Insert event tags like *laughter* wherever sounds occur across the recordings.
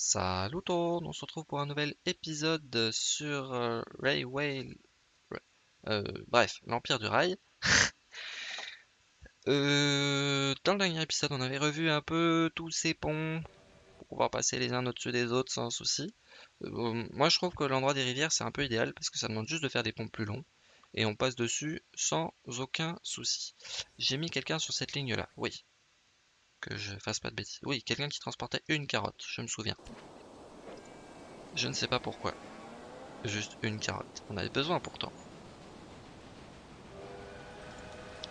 Salut tout le monde, on se retrouve pour un nouvel épisode sur euh, Railway... euh, bref, l'Empire du Rail. *laughs* Euh, dans le dernier épisode, on avait revu un peu tous ces ponts pour pouvoir passer les uns au-dessus des autres sans souci. Moi, je trouve que l'endroit des rivières, c'est un peu idéal parce que ça demande juste de faire des ponts plus longs et on passe dessus sans aucun souci. J'ai mis quelqu'un sur cette ligne-là, oui. Que je fasse pas de bêtises. Oui, quelqu'un qui transportait une carotte, je me souviens. Je ne sais pas pourquoi. Juste une carotte. On avait besoin pourtant.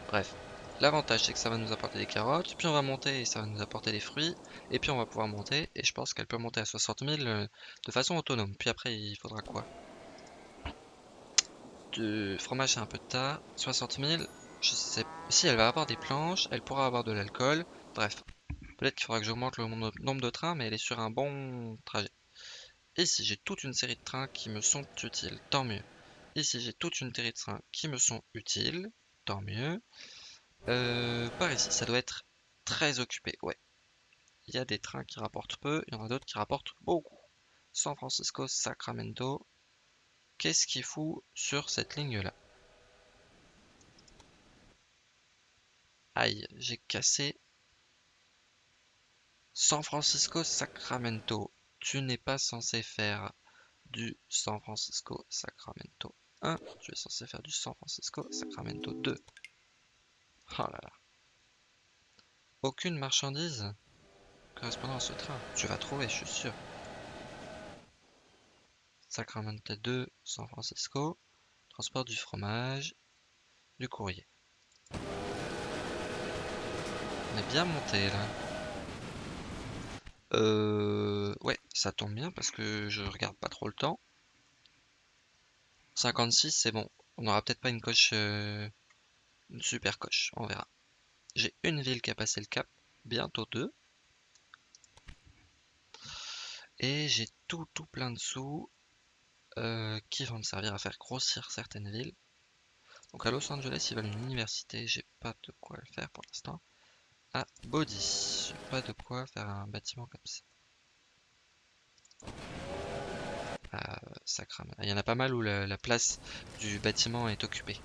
Bref. L'avantage c'est que ça va nous apporter des carottes, puis on va monter et ça va nous apporter des fruits, et puis on va pouvoir monter, et je pense qu'elle peut monter à 60 000 euh, de façon autonome. Puis après il faudra quoi? Du fromage c'est un peu de tas, 60 000, je sais si elle va avoir des planches, elle pourra avoir de l'alcool, bref. Peut-être qu'il faudra que j'augmente le nombre de trains, mais elle est sur un bon trajet. Ici j'ai toute une série de trains qui me sont utiles, tant mieux. Ici j'ai toute une série de trains qui me sont utiles, tant mieux. Euh, par ici, ça doit être très occupé, ouais. Il y a des trains qui rapportent peu, il y en a d'autres qui rapportent beaucoup. San Francisco, Sacramento. Qu'est-ce qu'il fout sur cette ligne-là? Aïe, j'ai cassé. San Francisco, Sacramento. Tu n'es pas censé faire du San Francisco, Sacramento 1. Tu es censé faire du San Francisco, Sacramento 2. Oh là là. Aucune marchandise correspondant à ce train. Tu vas trouver, je suis sûr. Sacramento 2, San Francisco. Transport du fromage, du courrier. On est bien monté là. Euh... Ouais, ça tombe bien parce que je regarde pas trop le temps. 56, c'est bon. On n'aura peut-être pas une coche... Euh, une super coche, on verra. J'ai une ville qui a passé le cap, bientôt deux. Et j'ai tout, tout plein de sous euh, qui vont me servir à faire grossir certaines villes. Donc à Los Angeles, ils veulent une université, j'ai pas de quoi le faire pour l'instant. À Body, j'ai pas de quoi faire un bâtiment comme ça. Ah, ça crame. Il y en a pas mal où la place du bâtiment est occupée.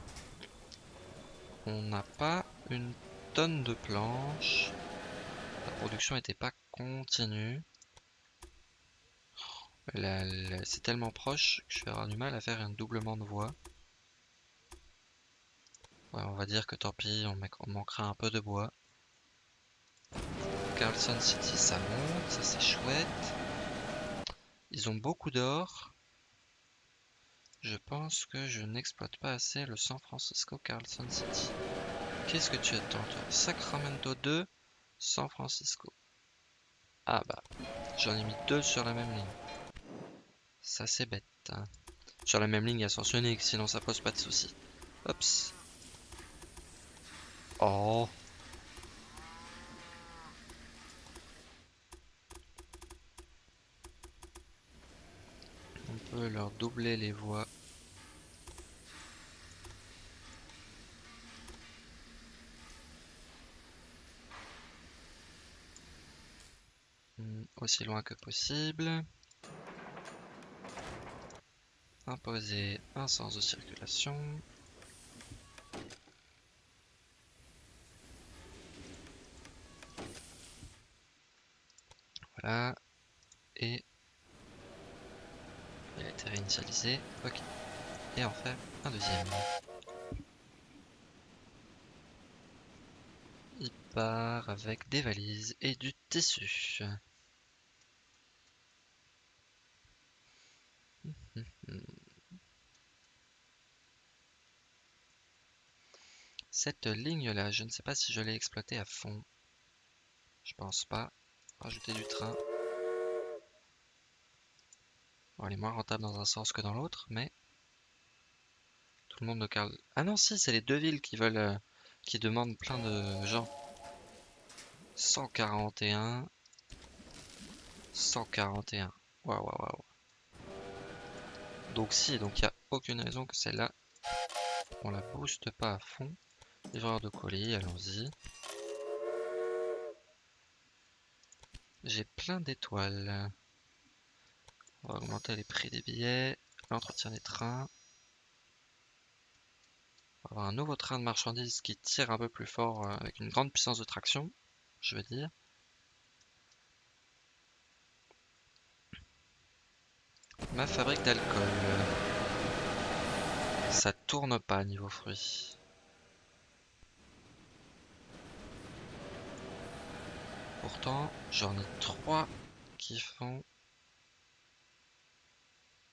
On n'a pas une tonne de planches. La production n'était pas continue. C'est tellement proche que je vais avoir du mal à faire un doublement de voie. on va dire que tant pis, on manquera un peu de bois. Carlson City, ça monte, ça c'est chouette. Ils ont beaucoup d'or. Je pense que je n'exploite pas assez le San Francisco Carlson City. Qu'est-ce que tu attends toi? Sacramento 2, San Francisco. Ah bah, j'en ai mis deux sur la même ligne. Ça c'est bête. Hein. Sur la même ligne unique, sinon ça pose pas de soucis. Oups. Oh. On peut leur doubler les voies. Hmm, aussi loin que possible. Imposer un sens de circulation. Voilà. Et réinitialisé. Ok. Et en faire un deuxième. Il part avec des valises et du tissu. Cette ligne-là, je ne sais pas si je l'ai exploitée à fond. Je pense pas. Rajouter du train. Elle est moins rentable dans un sens que dans l'autre, mais... Tout le monde ne carle... Ah non, si, c'est les deux villes qui veulent... Euh, qui demandent plein de gens. 141... 141. Waouh, waouh, waouh. Donc si, donc il n'y a aucune raison que celle-là, on la booste pas à fond. Livreur de colis, allons-y. J'ai plein d'étoiles. On va augmenter les prix des billets, l'entretien des trains. On va avoir un nouveau train de marchandises qui tire un peu plus fort euh, avec une grande puissance de traction, je veux dire. Ma fabrique d'alcool. Ça tourne pas niveau fruits. Pourtant, j'en ai trois qui font...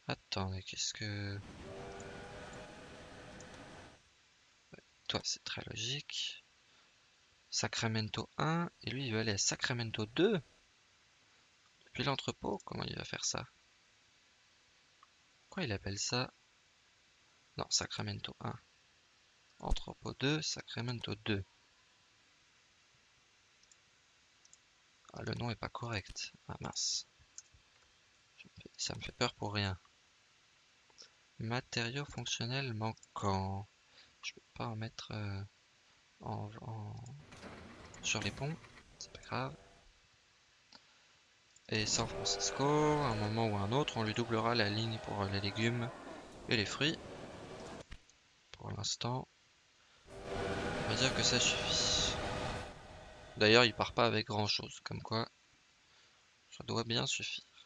Attendez, qu'est-ce que... toi, c'est très logique. Sacramento 1, et lui, il veut aller à Sacramento 2 Depuis l'entrepôt, comment il va faire ça? Pourquoi il appelle ça? Non, Sacramento 1. Entrepôt 2, Sacramento 2. Ah, le nom est pas correct. Ah mince. Ça me fait peur pour rien. Matériaux fonctionnels manquants. Je peux pas en mettre euh, en, sur les ponts. C'est pas grave. Et San Francisco, à un moment ou un autre, on lui doublera la ligne pour les légumes et les fruits. Pour l'instant, on va dire que ça suffit. D'ailleurs, il part pas avec grand chose, comme quoi ça doit bien suffire.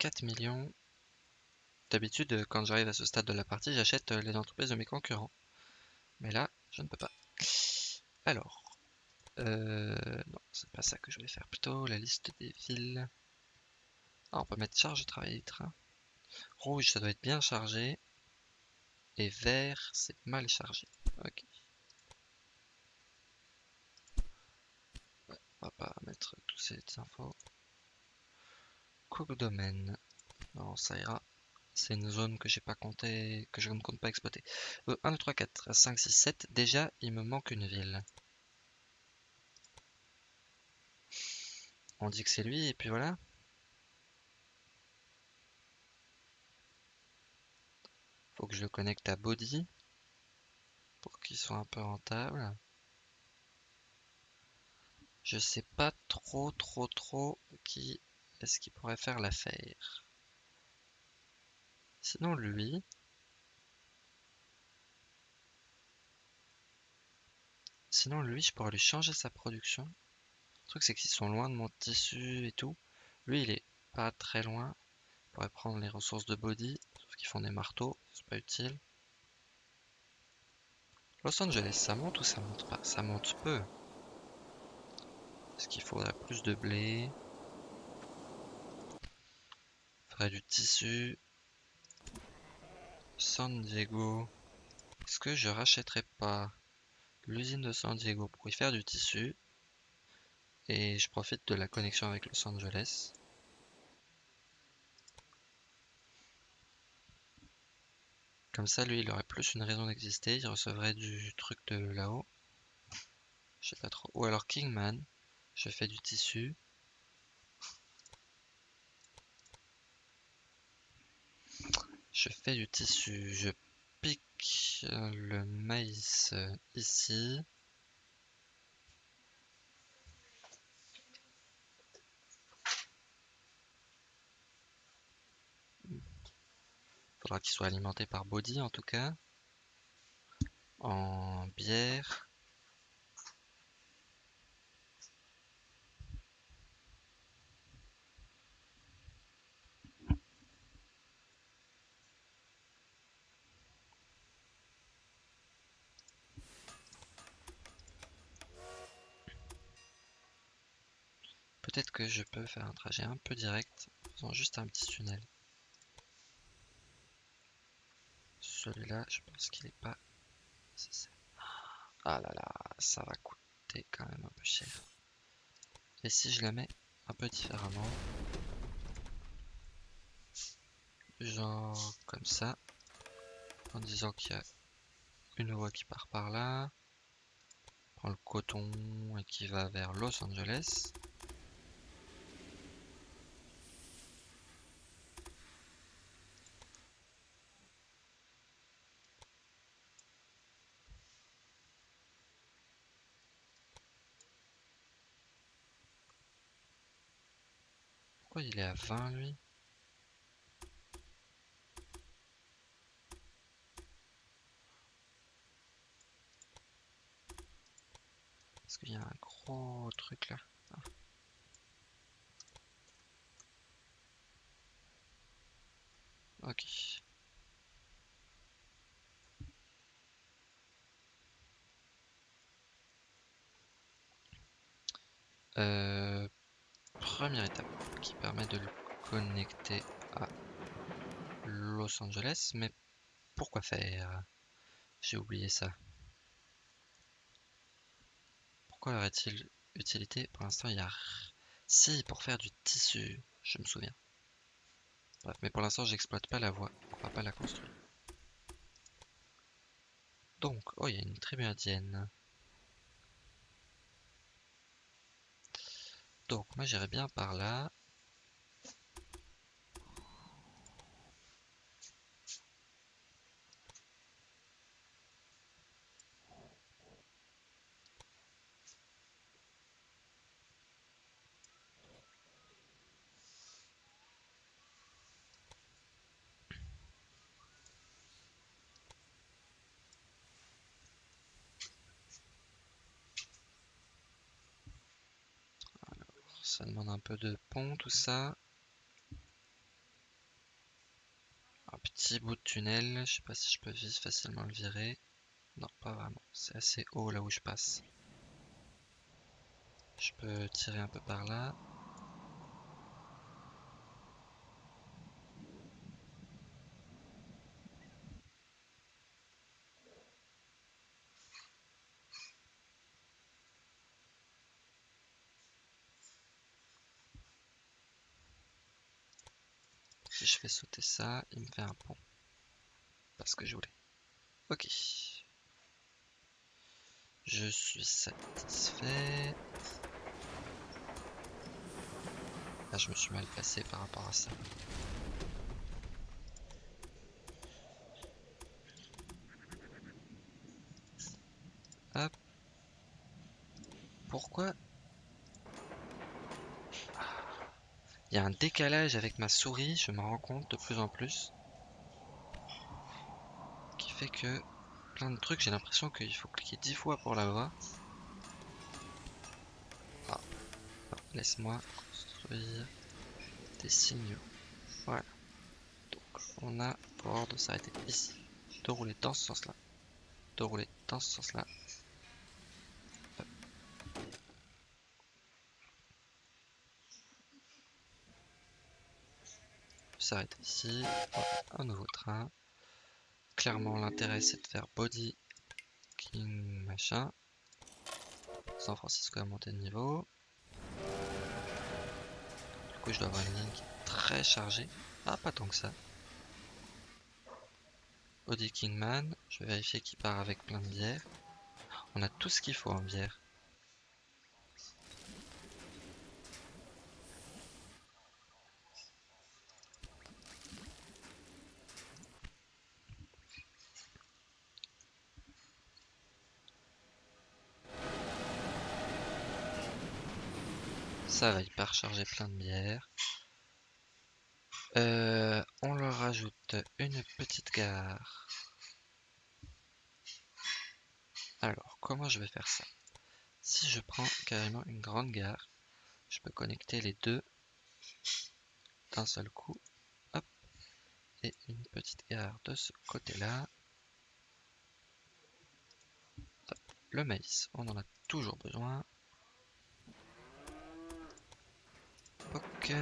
4 millions. D'habitude, quand j'arrive à ce stade de la partie, j'achète les entreprises de mes concurrents. Mais là, je ne peux pas. Alors, euh, non, c'est pas ça que je vais faire. Plutôt la liste des villes. Ah, on peut mettre charge de travail des trains. Rouge, ça doit être bien chargé. Et vert, c'est mal chargé. Ok. on va pas mettre toutes ces infos. Domaine. Non, ça ira. C'est une zone que j'ai pas compté, que je ne compte pas exploiter. 1, 2, 3, 4, 5, 6, 7. Déjà, il me manque une ville. On dit que c'est lui, et puis voilà. Faut que je le connecte à Body pour qu'il soit un peu rentable. Je sais pas trop trop trop qui est-ce qui pourrait faire l'affaire. Sinon lui. Sinon lui je pourrais lui changer sa production. Le truc c'est qu'ils sont loin de mon tissu et tout. Lui il est pas très loin. Je pourrais prendre les ressources de body qui font des marteaux, c'est pas utile. Los Angeles, ça monte ou ça monte pas? Ça monte peu. Est-ce qu'il faudrait plus de blé? Du tissu. San Diego. Est-ce que je rachèterais pas l'usine de San Diego pour y faire du tissu? Et je profite de la connexion avec Los Angeles. Comme ça, lui, il aurait plus une raison d'exister. Il recevrait du truc de là-haut. Je sais pas trop. Ou alors Kingman. Je fais du tissu. Je fais du tissu. Je pique le maïs ici. Faudra qu'il soit alimenté par body en tout cas. En bière. Peut-être que je peux faire un trajet un peu direct en faisant juste un petit tunnel. Celui-là, je pense qu'il n'est pas Ah là là, ça va coûter quand même un peu cher. Et si je la mets un peu différemment Genre comme ça. En disant qu'il y a une voie qui part par là. Prend le coton et qui va vers Los Angeles. pourquoi il est à 20 lui Parce qu'il y a un gros truc là. Ah. Ok. Euh, première étape qui permet de le connecter à Los Angeles, mais pourquoi faire? J'ai oublié ça. Pourquoi aurait-il utilité? Pour l'instant, il y a... Si, pour faire du tissu, je me souviens. Bref, mais pour l'instant, j'exploite pas la voie. On va pas la construire. Donc, oh, il y a une tribu indienne. Donc, moi, j'irais bien par là. Ça demande un de pont, tout ça. Un petit bout de tunnel. Je sais pas si je peux facilement le virer. Non, pas vraiment. C'est assez haut là où je passe. Je peux tirer un peu par là. Si je fais sauter ça, il me fait un pont. Parce que je voulais. Ok. Je suis satisfait. Ah, je me suis mal placé par rapport à ça. Hop. Pourquoi Il y a un décalage avec ma souris, je me rends compte de plus en plus. Qui fait que plein de trucs, j'ai l'impression qu'il faut cliquer 10 fois pour l'avoir. Ah. Laisse-moi construire des signaux. Voilà. Donc on a pour ordre de s'arrêter ici. De rouler dans ce sens-là. De rouler dans ce sens-là. S'arrête ici. un nouveau train. Clairement, l'intérêt c'est de faire body, king, machin. San Francisco a monté de niveau. Du coup, je dois avoir une ligne qui est très chargée. Ah, pas tant que ça. Body Kingman, je vais vérifier qu'il part avec plein de bières. On a tout ce qu'il faut en bière. Ça va, il part plein de bière. Euh, on leur rajoute une petite gare. Alors, comment je vais faire ça? Si je prends carrément une grande gare, je peux connecter les deux d'un seul coup. Et une petite gare de ce côté-là. Le maïs, on en a toujours besoin. Ok.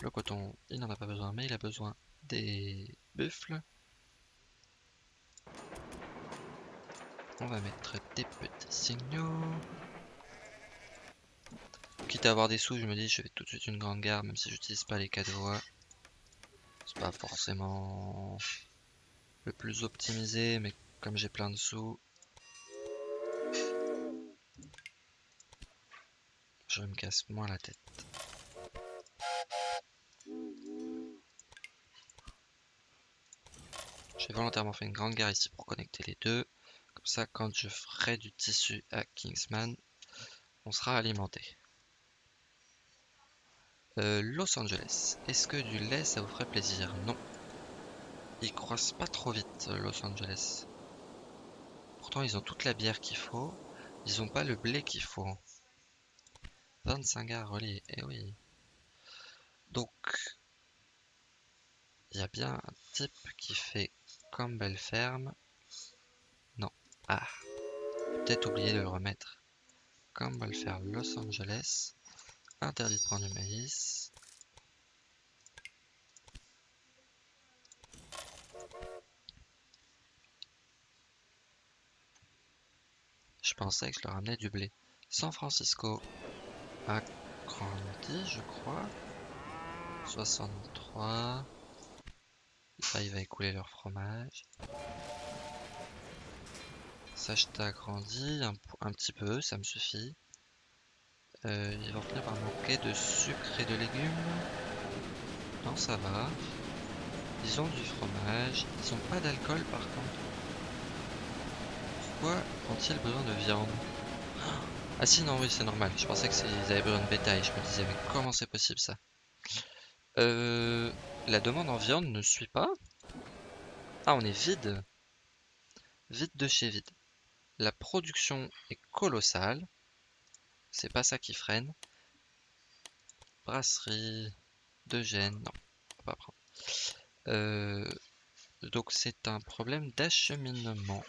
Le coton, il n'en a pas besoin, mais il a besoin des buffles. On va mettre des petits signaux. Quitte à avoir des sous, je me dis je fais tout de suite une grande gare, même si j'utilise pas les quatre voies. C'est pas forcément le plus optimisé, mais comme j'ai plein de sous, je me casse moins la tête. J'ai volontairement fait une grande gare ici pour connecter les deux. Comme ça, quand je ferai du tissu à Kingsman, on sera alimenté. Euh, Los Angeles. Est-ce que du lait, ça vous ferait plaisir? Non. Ils croissent pas trop vite, Los Angeles. Pourtant, ils ont toute la bière qu'il faut. Ils ont pas le blé qu'il faut. 25 gars reliés, eh oui. Donc, il y a bien un type qui fait comme belle ferme. Non. Ah. Peut-être oublié de le remettre. Faire Los Angeles. Interdit de prendre du maïs. Je pensais que je leur ramenais du blé. San Francisco a grandi, je crois. 63. Là, il va écouler leur fromage. Sacheta grandi un, un, petit peu, ça me suffit. Euh, ils vont finir par manquer de sucre et de légumes. Non, ça va. Ils ont du fromage. Ils ont pas d'alcool par contre. Pourquoi ont-ils besoin de viande? Ah si, non, oui, c'est normal. Je pensais qu'ils avaient besoin de bétail. Je me disais, mais comment c'est possible ça? Euh, La demande en viande ne suit pas Ah, on est vide. Vide de chez vide. La production est colossale. C'est pas ça qui freine. Brasserie de gêne. Non, on va pas prendre. Euh, donc c'est un problème d'acheminement.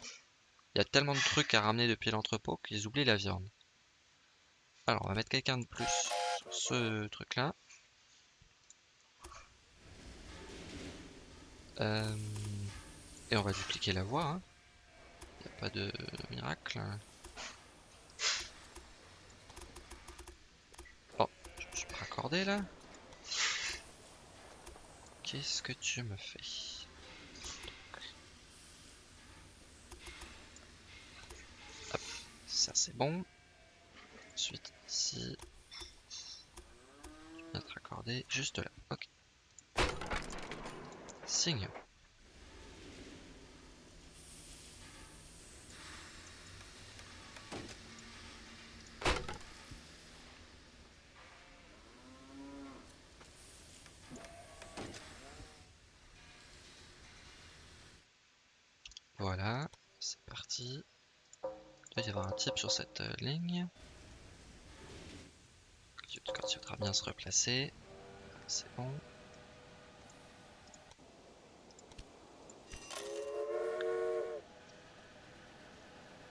Il y a tellement de trucs à ramener depuis l'entrepôt qu'ils oublient la viande. Alors, on va mettre quelqu'un de plus sur ce truc-là. Euh, et on va dupliquer la voie. Hein. Il n'y a pas de miracle. Oh, je me suis pas raccordé là. Qu'est-ce que tu me fais? Hop, ça c'est bon. Ensuite ici, être raccordé juste là. Ok. Signe. Voilà, c'est parti. Il doit y avoir un type sur cette euh, ligne. Voudra bien se replacer. C'est bon.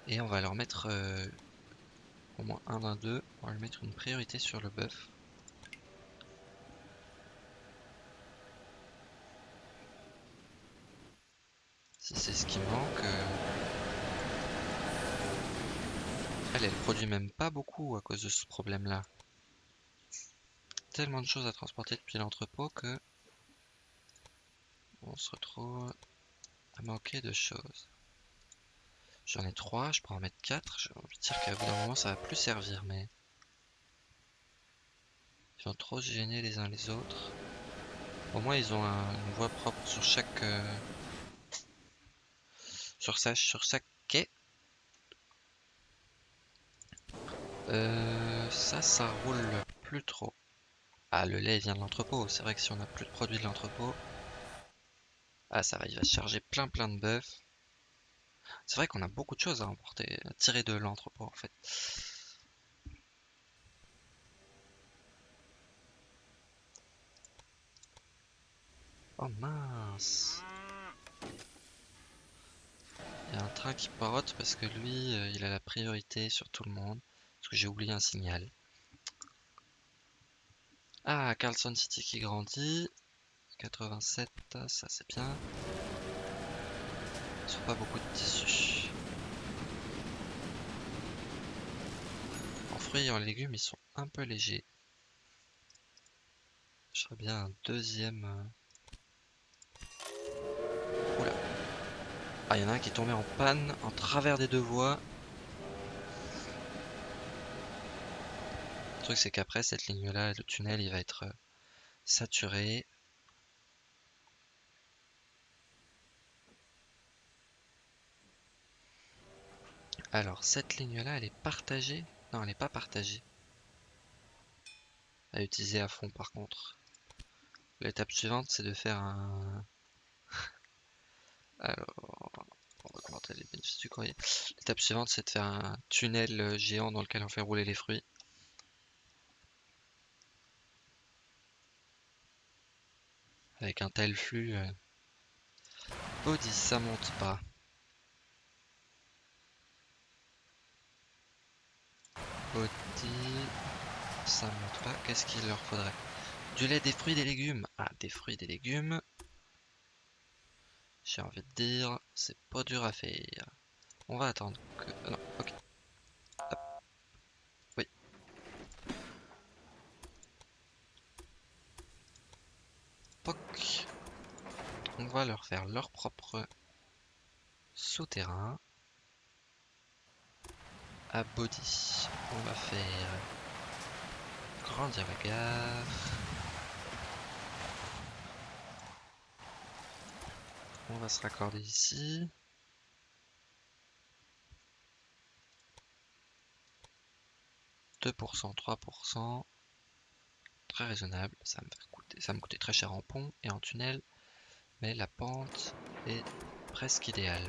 Et on va leur mettre euh, au moins un d'un deux. On va lui mettre une priorité sur le bœuf. Si c'est ce qui manque. Euh... Elle, elle produit même pas beaucoup à cause de ce problème-là. Tellement de choses à transporter depuis l'entrepôt que on se retrouve à manquer de choses. J'en ai 3, je peux en mettre 4. J'ai envie de dire qu'à bout d'un moment ça va plus servir, mais. Ils vont trop gêner les uns les autres. Au moins ils ont un, une voie propre sur chaque. Euh, sur, sa, sur chaque quai. Euh, ça, ça roule plus trop. Ah, le lait vient de l'entrepôt. C'est vrai que si on a plus de produits de l'entrepôt. Ah, ça va, il va charger plein plein de bœufs. C'est vrai qu'on a beaucoup de choses à emporter, à tirer de l'entrepôt en fait. Oh mince Il y a un train qui parote parce que lui, euh, il a la priorité sur tout le monde. Parce que j'ai oublié un signal. Ah, Carlson City qui grandit. 87, ça c'est bien. Ils pas beaucoup de tissus. En fruits et en légumes, ils sont un peu légers. Je ferais bien un deuxième. Euh, Oula. Ah, il y en a un qui est tombé en panne en travers des deux voies. Truc, c'est qu'après, cette ligne-là, le tunnel, il va être euh, saturé. Alors, cette ligne-là, elle est partagée Non, elle n'est pas partagée. à utiliser à fond par contre. L'étape suivante, c'est de faire un... *laughs* Alors, on va les bénéfices du courrier. L'étape suivante, c'est de faire un tunnel euh, géant dans lequel on fait rouler les fruits. Avec un tel flux... Euh... Body, ça monte pas. Body... Ça monte pas. Qu'est-ce qu'il leur faudrait? Du lait, des fruits, des légumes. Ah, des fruits, des légumes. J'ai envie de dire, c'est pas dur à faire. On va attendre que... Ah non, ok. Oui. Poc. On va leur faire leur propre souterrain. À body. On va faire grandir la gare. On va se raccorder ici. « 2%, 3%. Très raisonnable. Ça me, coûter, ça me coûtait très cher en pont et en tunnel. Mais la pente est presque idéale.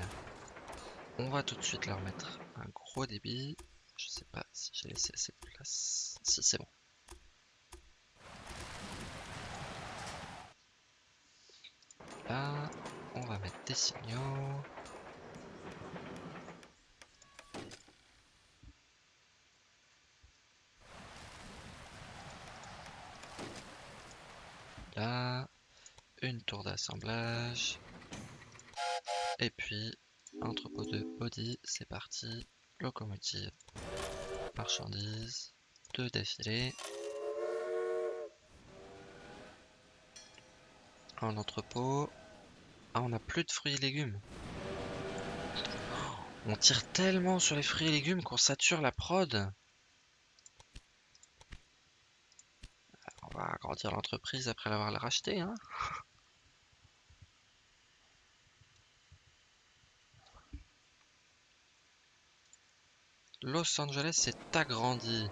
On va tout de suite leur mettre un gros débit. Je sais pas si j'ai laissé assez de place. Si c'est bon. Là, on va mettre des signaux. Là, une tour d'assemblage. Et puis, entrepôt de body, c'est parti. Locomotive, marchandises, deux défilés. En entrepôt, ah, on a plus de fruits et légumes. On tire tellement sur les fruits et légumes qu'on sature la prod. On va agrandir l'entreprise après l'avoir racheté. Hein Los Angeles s'est agrandi.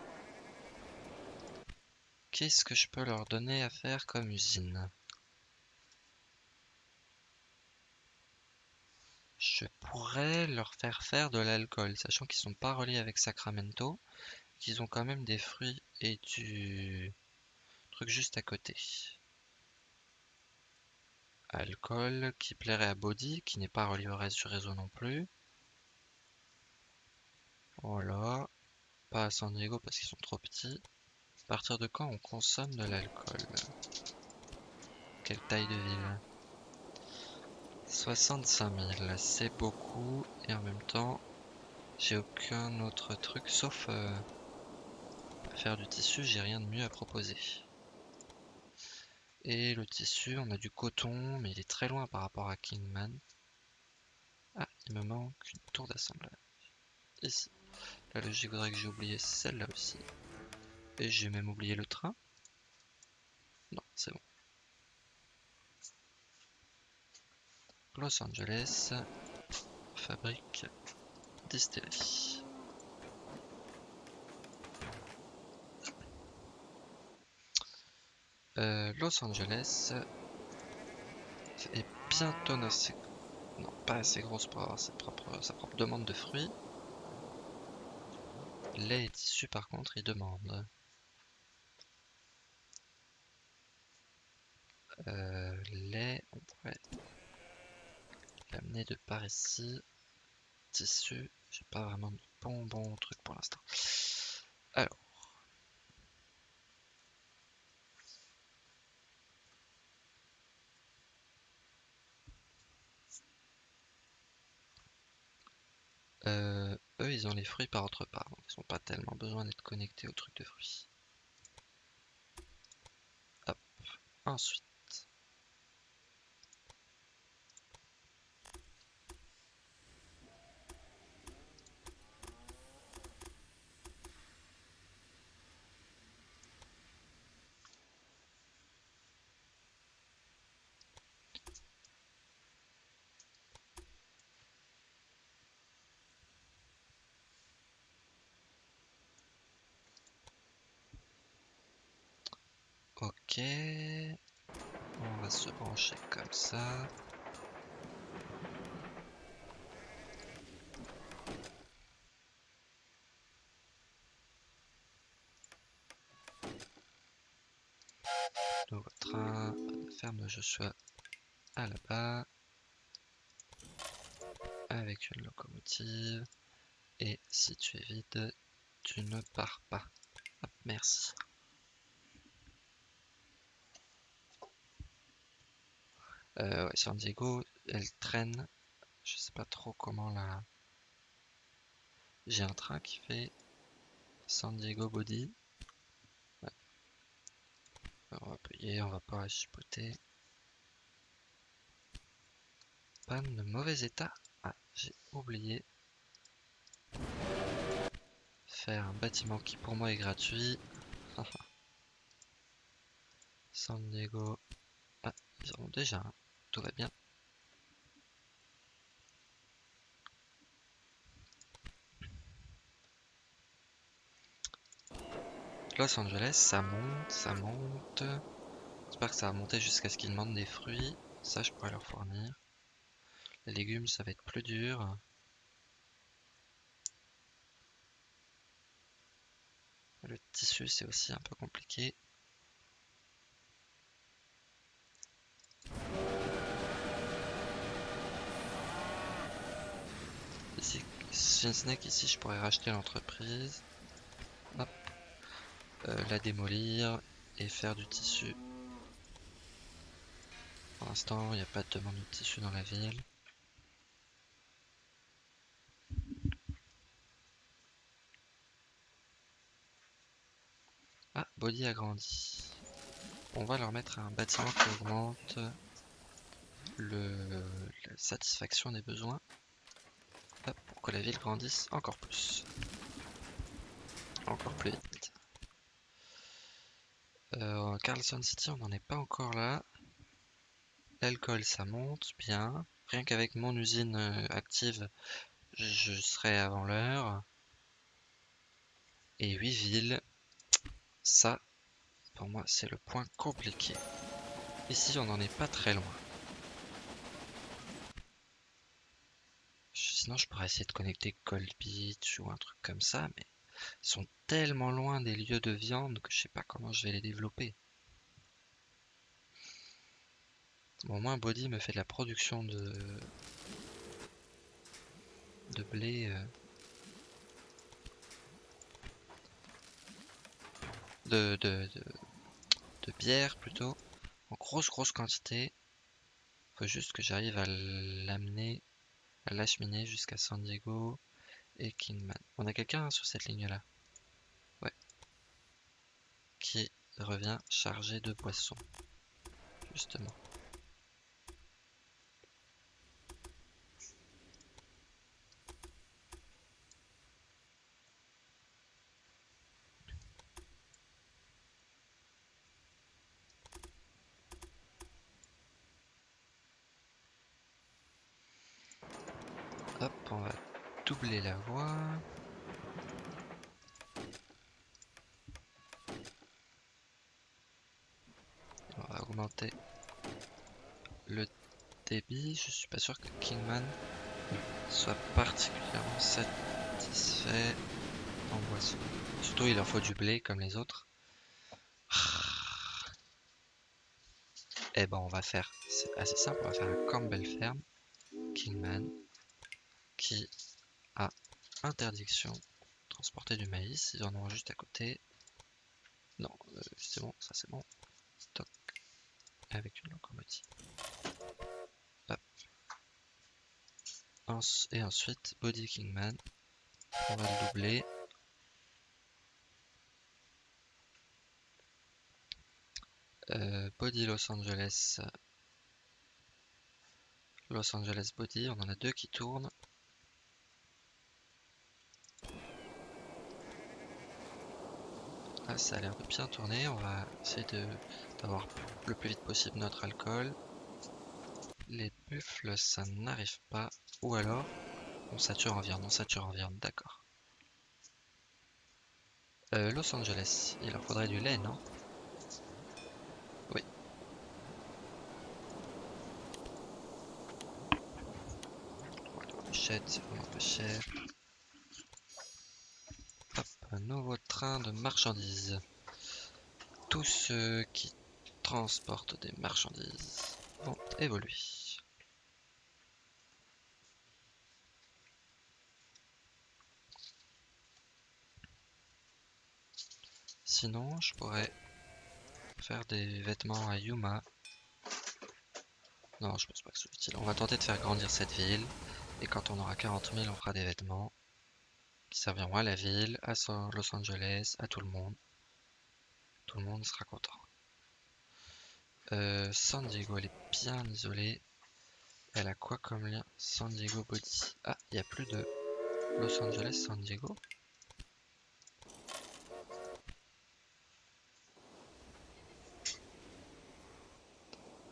Qu'est-ce que je peux leur donner à faire comme usine? Je pourrais leur faire faire de l'alcool, sachant qu'ils sont pas reliés avec Sacramento, qu'ils ont quand même des fruits et du truc juste à côté. Alcool qui plairait à Body, qui n'est pas relié au reste du réseau non plus. Voilà. Pas à San Diego parce qu'ils sont trop petits. À partir de quand on consomme de l'alcool? Quelle taille de ville? 65 000, c'est beaucoup et en même temps j'ai aucun autre truc sauf euh, faire du tissu, j'ai rien de mieux à proposer. Et le tissu, on a du coton, mais il est très loin par rapport à Kingman. Ah, il me manque une tour d'assemblage. Ici. La logique voudrait que j'ai oublié celle-là aussi. Et j'ai même oublié le train. Non, c'est bon. Los Angeles, fabrique distillerie. Euh, Los Angeles est bientôt assez... Non, pas assez grosse pour avoir sa propre, sa propre demande de fruits. Et tissus par contre, il demande. Euh, lait, on pourrait l'amener de par ici. Tissu, j'ai pas vraiment de bon bon truc pour l'instant. Alors. Euh, ils les fruits par autre part, donc ils n'ont pas tellement besoin d'être connectés au truc de fruits. Hop. Ensuite. On va se brancher comme ça. Nouveau train, ferme de Joshua à là-bas. Avec une locomotive. Et si tu es vide, tu ne pars pas. Merci. Euh, San Diego, elle traîne. Je sais pas trop comment la. J'ai un train qui fait San Diego Body. Ouais. on va payer, on va pas chipoter. Panne de mauvais état. Ah, j'ai oublié. Faire un bâtiment qui pour moi est gratuit. *laughs* San Diego. Ah, ils en ont déjà un. Tout va bien. Los Angeles, ça monte, ça monte. J'espère que ça va monter jusqu'à ce qu'ils demandent des fruits. Ça, je pourrais leur fournir. Les légumes, ça va être plus dur. Le tissu, c'est aussi un peu compliqué. Ici, Snake, ici, je pourrais racheter l'entreprise. Euh, la démolir et faire du tissu. Pour l'instant, il n'y a pas de demande de tissu dans la ville. Ah, Body a grandi. On va leur mettre un bâtiment qui augmente le, la satisfaction des besoins pour que la ville grandisse encore plus. Encore plus vite. Euh, Carlson City, on n'en est pas encore là. L'alcool, ça monte bien. Rien qu'avec mon usine euh, active, je serai avant l'heure. Et 8 villes, ça, pour moi, c'est le point compliqué. Ici, on n'en est pas très loin. Sinon, je pourrais essayer de connecter Cold Beach ou un truc comme ça, mais ils sont tellement loin des lieux de viande que je sais pas comment je vais les développer. Bon, au moins, Body me fait de la production de, de blé. Euh, de, de, de, bière plutôt. En grosse, grosse quantité. Faut juste que j'arrive à l'amener, à l'acheminer jusqu'à San Diego et Kingman. On a quelqu'un sur cette ligne-là? Ouais. Qui revient chargé de boissons. Justement. Hop, on va doubler la voie. On va augmenter le débit. Je suis pas sûr que Kingman soit particulièrement satisfait en boisson. Surtout il leur faut du blé comme les autres. Et eh ben on va faire, c'est assez simple, on va faire un Campbell Ferme, Kingman, qui interdiction transporter du maïs, ils en ont juste à côté. Non, euh, c'est bon, ça c'est bon. Stock avec une locomotive. Et ensuite, Body Kingman. On va le doubler. Euh, body Los Angeles. Los Angeles Body, on en a deux qui tournent. Là, ça a l'air de bien tourner. On va essayer d'avoir le plus vite possible notre alcool. Les buffles, ça n'arrive pas. Ou alors, on sature en viande. On sature en viande, d'accord. Euh, Los Angeles, il leur faudrait du lait, non? Oui. Voilà, on c'est vraiment cher. Hop, nouveau de marchandises. Tous ceux qui transportent des marchandises vont évoluer. Sinon, je pourrais faire des vêtements à Yuma. Non, je pense pas que ce soit utile. On va tenter de faire grandir cette ville. Et quand on aura 40 000, on fera des vêtements qui serviront à la ville, à Los Angeles, à tout le monde. Tout le monde sera content. Euh, San Diego, elle est bien isolée. Elle a quoi comme lien? San Diego Body. Ah, il n'y a plus de Los Angeles, San Diego.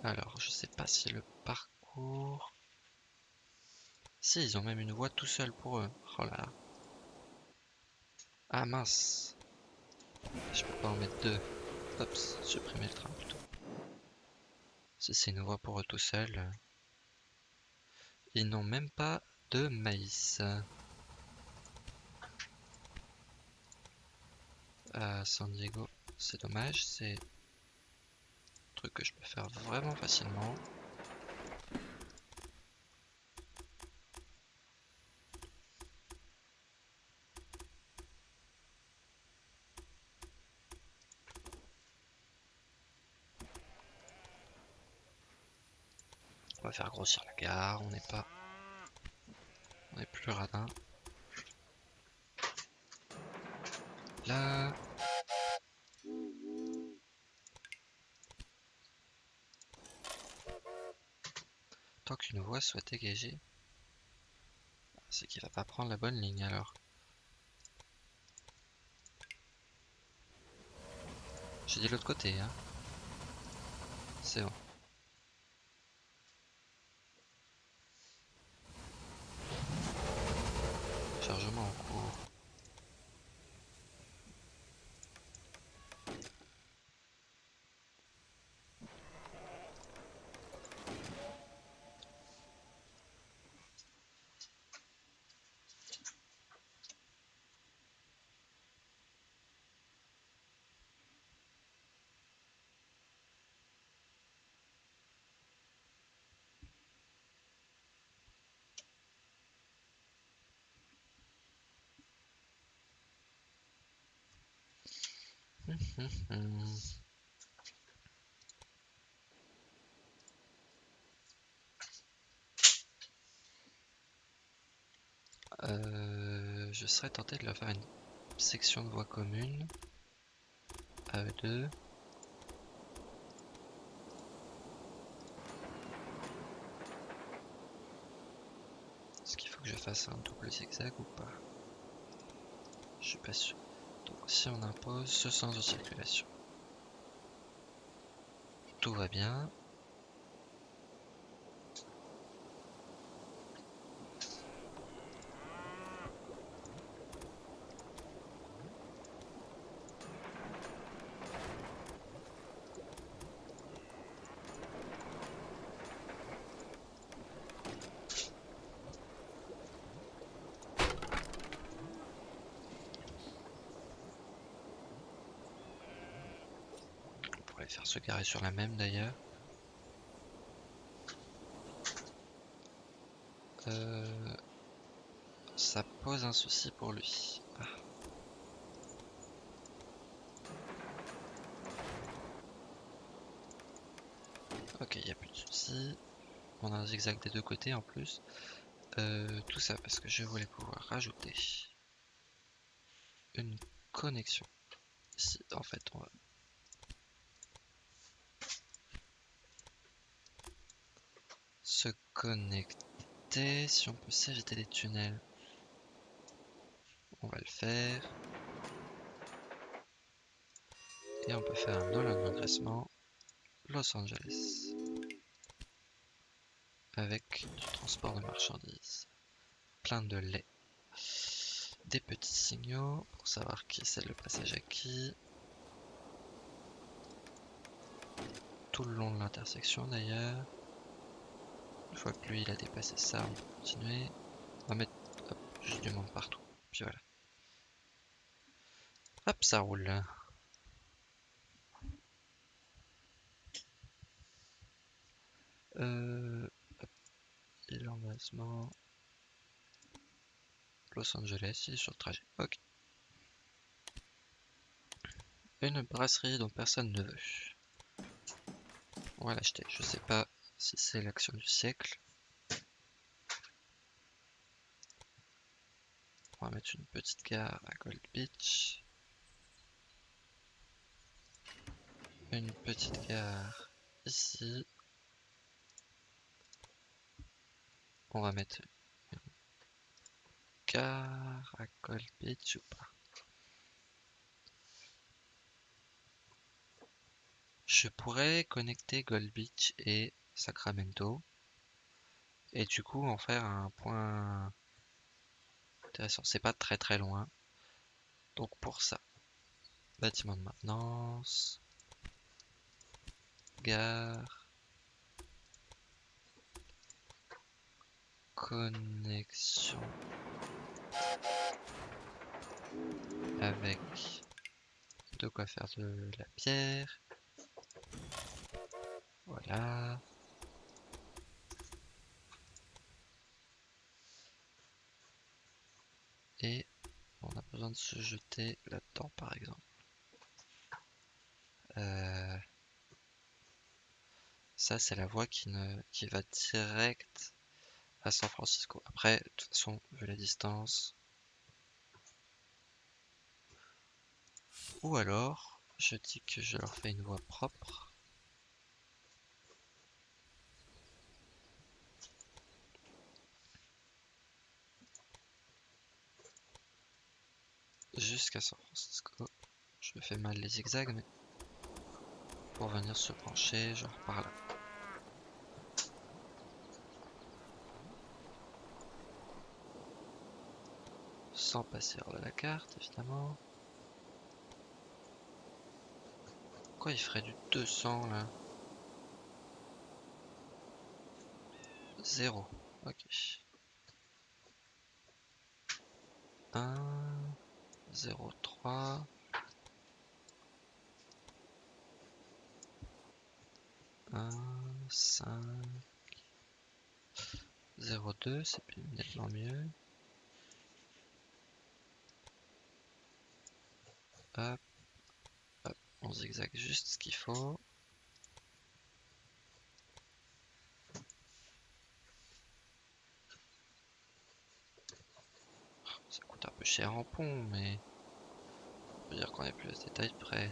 Alors, je sais pas si le parcours... Si, ils ont même une voie tout seul pour eux. Oh là là. Ah mince. Je peux pas en mettre deux. Hop, supprimer le train plutôt. Si c'est une voie pour eux tout seuls. Ils n'ont même pas de maïs. À San Diego, c'est dommage, c'est que je peux faire vraiment facilement. Faire grossir la gare, on n'est pas... On n'est plus radin. Là, Tant qu'une voie soit dégagée, c'est qu'il va pas prendre la bonne ligne alors. J'ai dit l'autre côté, hein. C'est bon. Chargement en cours. Euh, je serais tenté de leur faire une section de voie commune à eux deux. Est-ce qu'il faut que je fasse un double zigzag ou pas? Je suis pas sûr. Si on impose ce sens de circulation, tout va bien. faire se garer sur la même d'ailleurs. Euh, ça pose un souci pour lui. Ah. Ok, il n'y a plus de souci. On a un zigzag des deux côtés en plus. Euh, tout ça parce que je voulais pouvoir rajouter une connexion. Ici, en fait, on va connecter. Si on peut s'éviter des tunnels, on va le faire. Et on peut faire un Nolan engraissement Los Angeles avec du transport de marchandises, plein de lait, des petits signaux pour savoir qui c'est le passage à qui, tout le long de l'intersection d'ailleurs. Une fois que lui il a dépassé ça, on va continuer. On va mettre juste du monde partout. Puis voilà. Hop, ça roule. Euh, hop, et l'emplacement. Los Angeles, il est sur le trajet. Ok. Une brasserie dont personne ne veut. On va l'acheter. Je sais pas si c'est l'action du siècle. On va mettre une petite gare à Gold Beach. Une petite gare ici. On va mettre une gare à Gold Beach ou pas. Je pourrais connecter Gold Beach et Sacramento et du coup en faire un point intéressant. C'est pas très très loin. Donc pour ça, bâtiment de maintenance, gare, connexion avec de quoi faire de la pierre. Voilà. On a besoin de se jeter là-dedans par exemple. Euh, ça c'est la voie qui, qui va direct à San Francisco. Après, de toute façon, vu la distance. Ou alors, je dis que je leur fais une voie propre. Jusqu'à San Francisco. Je fais mal les zigzags, mais pour venir se pencher, genre par là. Sans passer hors de la carte, évidemment. Pourquoi il ferait du 200 là? 0. Ok. 1 0, 3. 1, 5, 0, 2, c'est nettement mieux. Hop, hop, on zigzag juste ce qu'il faut. un peu cher en pont, mais on peut dire qu'on est plus à ce détail près.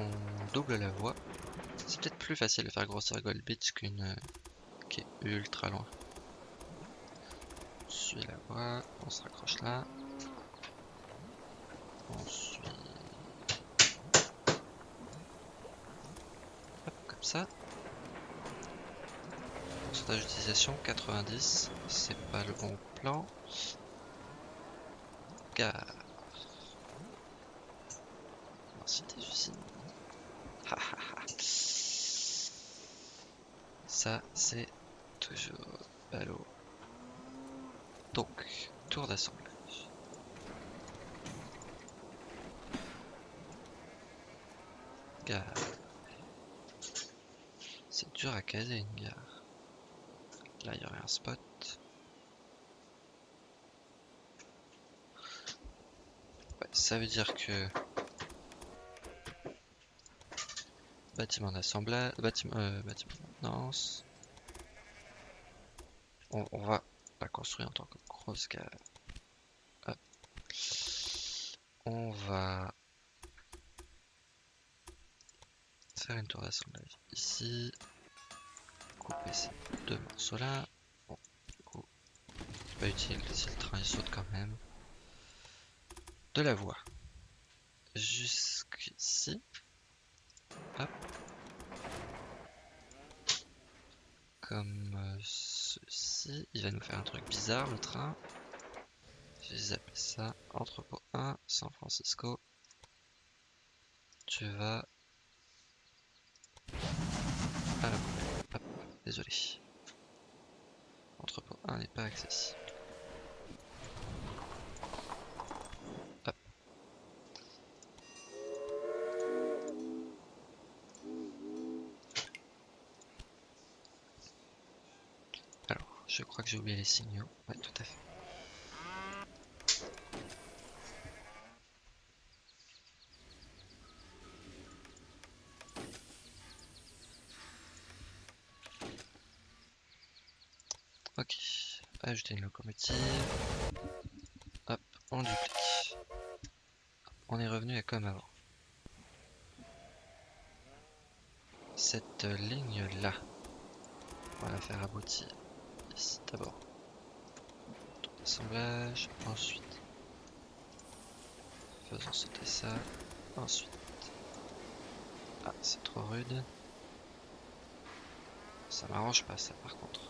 On double la voie. C'est peut-être plus facile de faire grossir Gold Beach qu'une euh, qui est ultra loin. On suit la voie, on se raccroche là. On ça. Pourcentage d'utilisation 90, c'est pas le bon plan. Gare. Merci des usines. ça c'est toujours ballot. Donc, tour d'assemblage. Gare. À caser une gare. Là, il y aurait un spot. Ça veut dire que bâtiment d'assemblage, bâtiment, euh, bâtiment de maintenance. On, on, va la construire en tant que grosse gare. On va faire une tour d'assemblage ici couper ces deux morceaux là. Bon, du coup, c'est pas utile si le train il saute quand même. De la voie. Jusqu'ici. Hop. Comme euh, ceci. Il va nous faire un truc bizarre le train. J'ai zappé ça. Entrepôt 1, San Francisco. tu vas à la poubelle. Hop, désolé. Entrepôt 1 n'est pas accessible. Alors, je crois que j'ai oublié les signaux. Ouais, tout à fait. Ok, une locomotive. Hop, on duplique. On est revenu à comme avant. Cette ligne là, on va la faire aboutir ici d'abord. Tour d'assemblage, ensuite faisons sauter ça, ensuite. Ah, c'est trop rude. Ça m'arrange pas ça par contre.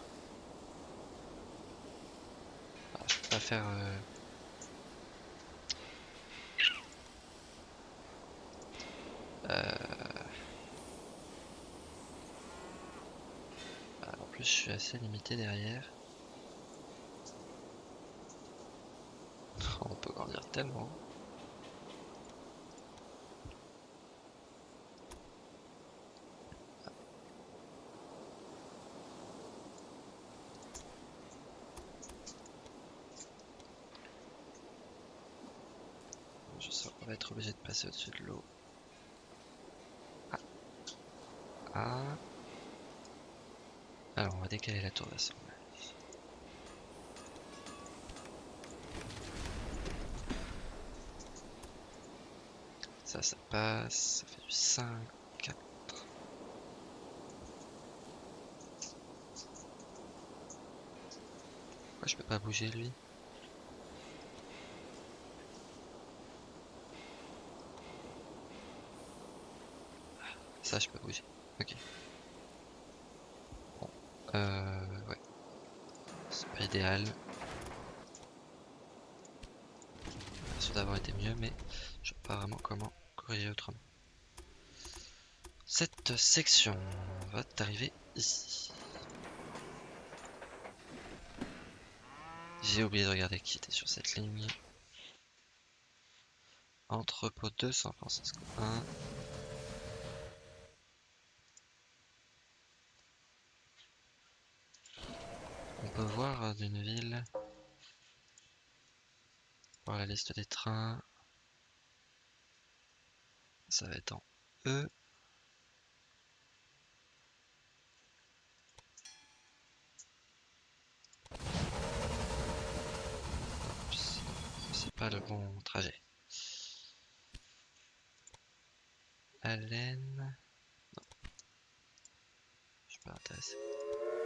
Ah, je peux pas euh, euh, en plus, je suis assez limité derrière. *laughs* On peut grandir tellement. Je sens qu'on va être obligé de passer au-dessus de l'eau. Ah. Ah. Alors, on va décaler la tour d'assemblage. Ça, ça passe. Ça fait du 5, 4. Pourquoi je peux pas bouger lui? Ça, je peux bouger. Ok. Bon. Euh, ouais. C'est pas idéal. Ça d'avoir été mieux, mais je sais pas vraiment comment corriger autrement. Cette section va t'arriver ici. J'ai oublié de regarder qui était sur cette ligne. Entrepôt 2 San Francisco 1. Voir d'une ville. Voir la liste des trains. Ça va être en E. C'est pas le bon trajet. Allen. Non. Je suis pas intéressé.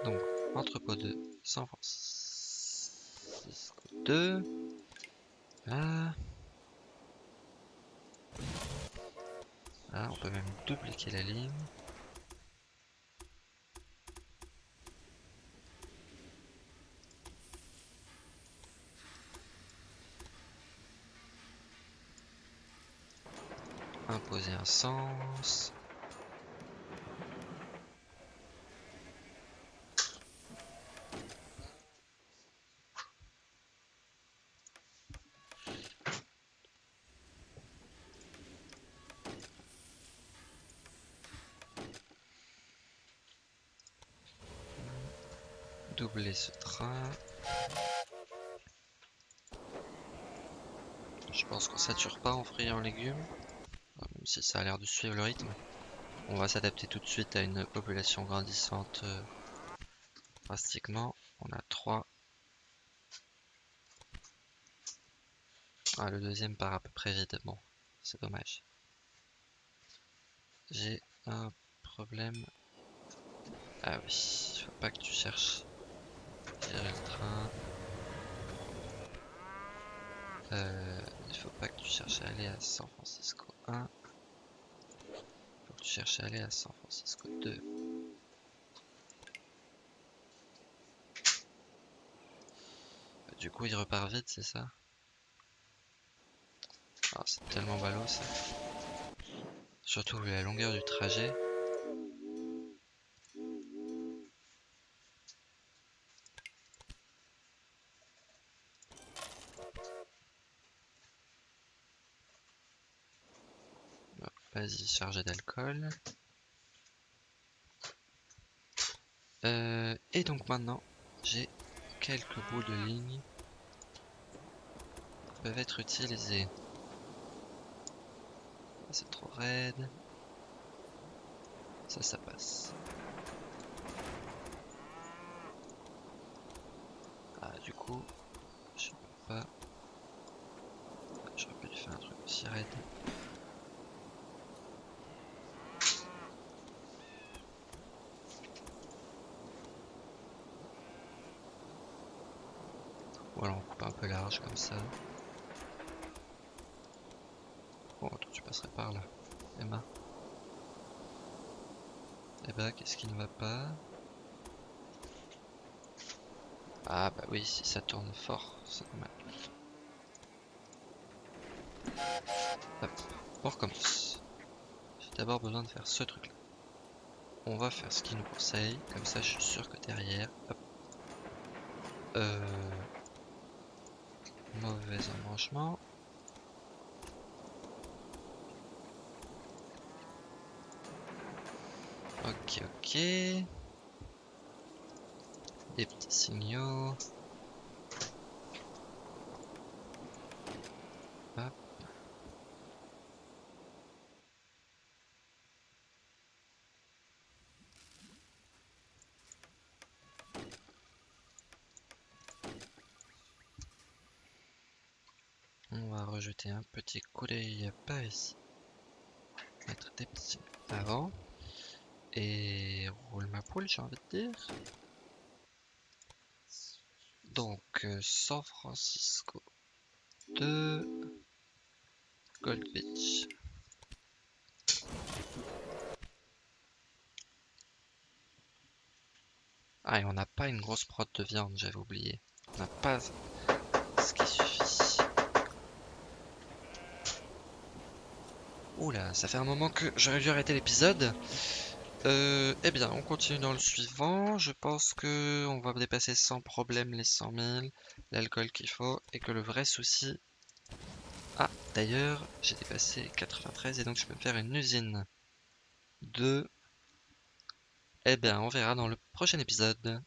Donc, entrepôt 2, San Francisco 2. Là. Là, on peut même dupliquer la ligne. Imposer un sens. Ce train. Je pense qu'on sature pas en fruits et en légumes. Même si ça a l'air de suivre le rythme. On va s'adapter tout de suite à une population grandissante euh, drastiquement. On a 3. Ah, le deuxième part à peu près vite. Bon, c'est dommage. J'ai un problème. Ah oui, faut pas que tu cherches. Gérer le train. Il faut pas que tu cherches à aller à San Francisco 1. Faut que tu cherches à aller à San Francisco 2. Du coup, il repart vite, c'est ça? Ah, c'est tellement ballot ça. Surtout vu la longueur du trajet. Vas-y, chargé d'alcool. Euh, et donc maintenant, j'ai quelques bouts de ligne qui peuvent être utilisés. C'est trop raide. Ça, ça passe. Ah, du coup, je peux pas. J'aurais pu faire un truc aussi raide. Voilà, on coupe un large comme ça. Bon, tu passerais par là, Emma. Eh bah, qu'est-ce qui ne va pas? Ah bah oui, si ça tourne fort, c'est normal. Hop, on recommence. J'ai d'abord besoin de faire ce truc là. On va faire ce qu'il nous conseille, comme ça je suis sûr que derrière, hop. Euh, mauvais embranchement. Ok, ok. Des petits signaux. Hop. On un petit d'œil par ici. Mettre des petits avant. Et roule ma poule, j'ai envie de dire. Donc, euh, San Francisco de Gold Beach. Ah, et on n'a pas une grosse prod de viande, j'avais oublié. On n'a pas ce qui suffit. Oula, ça fait un moment que j'aurais dû arrêter l'épisode. Euh, eh bien, on continue dans le suivant. Je pense que on va dépasser sans problème les 100 000, l'alcool qu'il faut, et que le vrai souci... Ah, d'ailleurs, j'ai dépassé 93 et donc je peux me faire une usine de... Eh bien, on verra dans le prochain épisode.